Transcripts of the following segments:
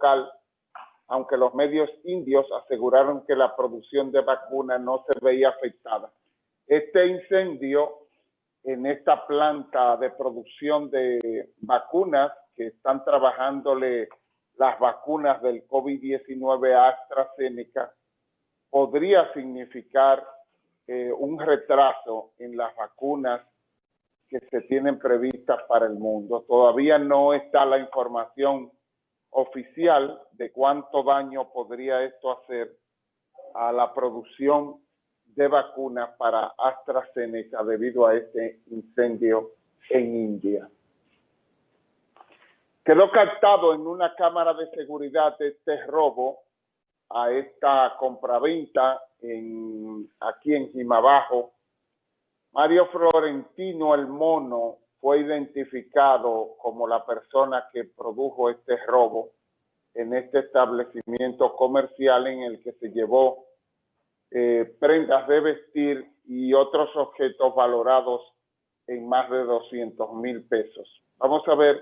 local, aunque los medios indios aseguraron que la producción de vacunas no se veía afectada. Este incendio en esta planta de producción de vacunas que están trabajándole las vacunas del COVID-19 a AstraZeneca podría significar eh, un retraso en las vacunas que se tienen previstas para el mundo. Todavía no está la información oficial de cuánto daño podría esto hacer a la producción de vacunas para AstraZeneca debido a este incendio en India. Quedó captado en una cámara de seguridad este robo a esta compraventa en, aquí en Jimabajo. Mario Florentino el Mono fue identificado como la persona que produjo este robo en este establecimiento comercial en el que se llevó eh, prendas de vestir y otros objetos valorados en más de 200 mil pesos. Vamos a ver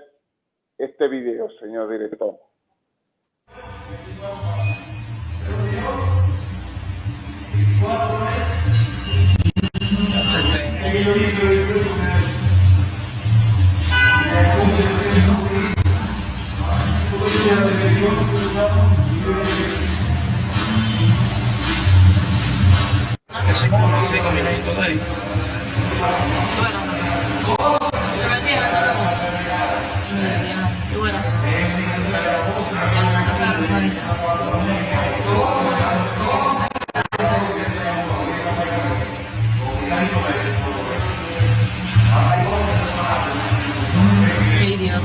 este video, señor director. Cinco, cinco minutos de ahí. Qué idiota.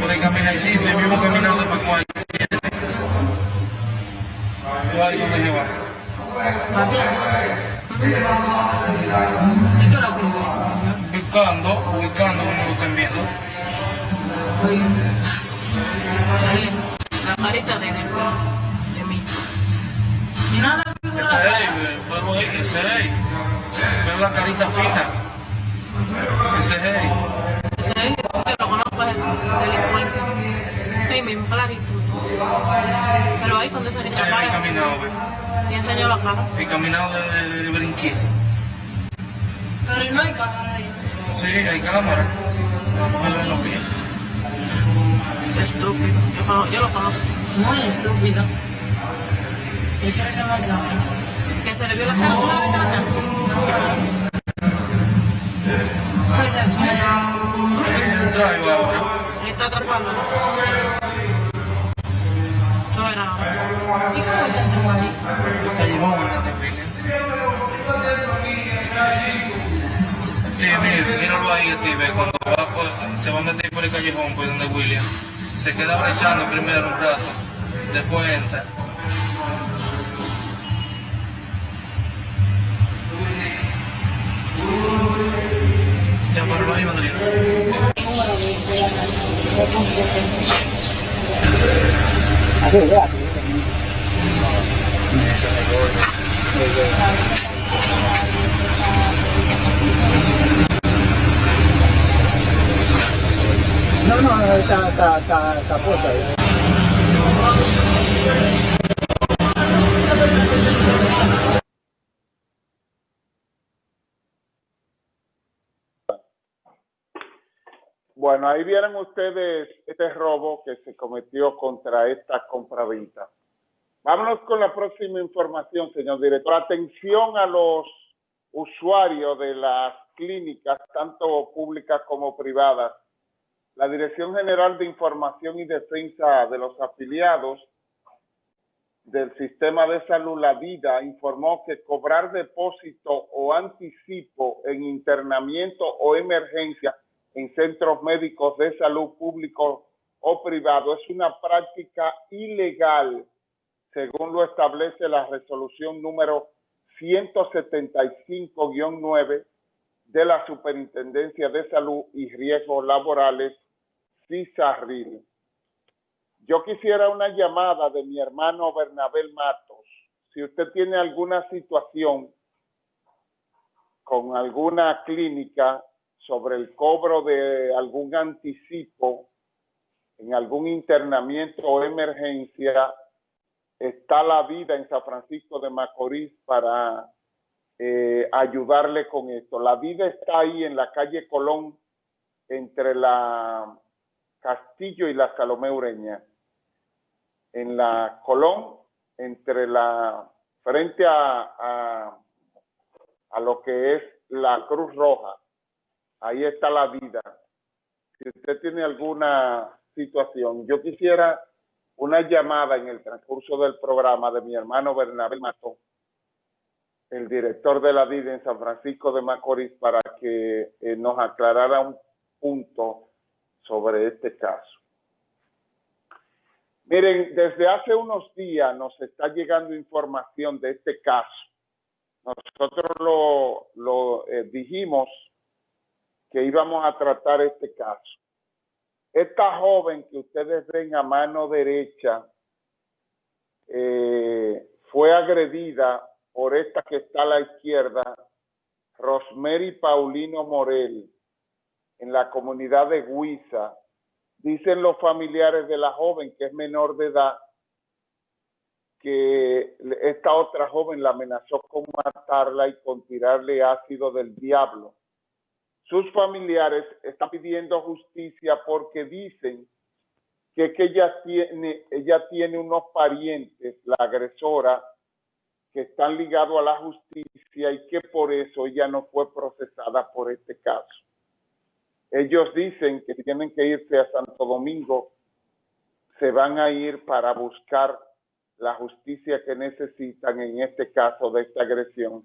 Puede caminar, sí, mismo caminado Ubicando, ubicando como lo estén viendo. La carita de de mí. Nada Ese de la es, ahí, ese es. Pero la carita fina. Ese es. Ese es, si te lo conozco, es el delincuente. Sí, mismo, clarito. Pero ahí cuando se Ahí, la caminado, ve. y enseñó la cara. He caminado de, de, de brinquito. Pero no hay cámara. Sí, hay cámara. Vamos a verlo en los pies. Ese estúpido. Yo, yo lo conozco. Muy estúpido. ¿Qué crees que no hay cámara? Que se le vio la cara por la ventana. Pues se fue. Entra y va ahora. Está atrapando. Steve, cuando va por- se va a meter por el callejón, por donde William. Se queda brechando primero un rato, después entra. Ya paró ahí, madrina. No, no, Bueno, ahí vieron ustedes este robo que se cometió contra esta compraventa. Vámonos con la próxima información, señor director. Atención a los usuarios de las clínicas, tanto públicas como privadas. La Dirección General de Información y Defensa de los Afiliados del Sistema de Salud, la DIDA, informó que cobrar depósito o anticipo en internamiento o emergencia en centros médicos de salud públicos o privados es una práctica ilegal, según lo establece la resolución número 175-9 de la Superintendencia de Salud y Riesgos Laborales, CISARRIL. Yo quisiera una llamada de mi hermano Bernabel Matos. Si usted tiene alguna situación con alguna clínica sobre el cobro de algún anticipo en algún internamiento o emergencia, está la vida en San Francisco de Macorís para eh, ayudarle con esto. La vida está ahí en la calle Colón, entre la Castillo y la Salomé Ureña. En la Colón, entre la, frente a, a lo que es la Cruz Roja. Ahí está la vida. Si usted tiene alguna situación, yo quisiera una llamada en el transcurso del programa de mi hermano Bernabé Mató, el director de la vida en San Francisco de Macorís, para que eh, nos aclarara un punto sobre este caso. Miren, desde hace unos días nos está llegando información de este caso. Nosotros lo, lo eh, dijimos que íbamos a tratar este caso. Esta joven que ustedes ven a mano derecha eh, fue agredida por esta que está a la izquierda, Rosemary Paulino Morel, en la comunidad de Huiza. Dicen los familiares de la joven que es menor de edad que esta otra joven la amenazó con matarla y con tirarle ácido del diablo. Sus familiares están pidiendo justicia porque dicen que, que ella, tiene, ella tiene unos parientes, la agresora, que están ligados a la justicia y que por eso ella no fue procesada por este caso. Ellos dicen que tienen que irse a Santo Domingo, se van a ir para buscar la justicia que necesitan en este caso de esta agresión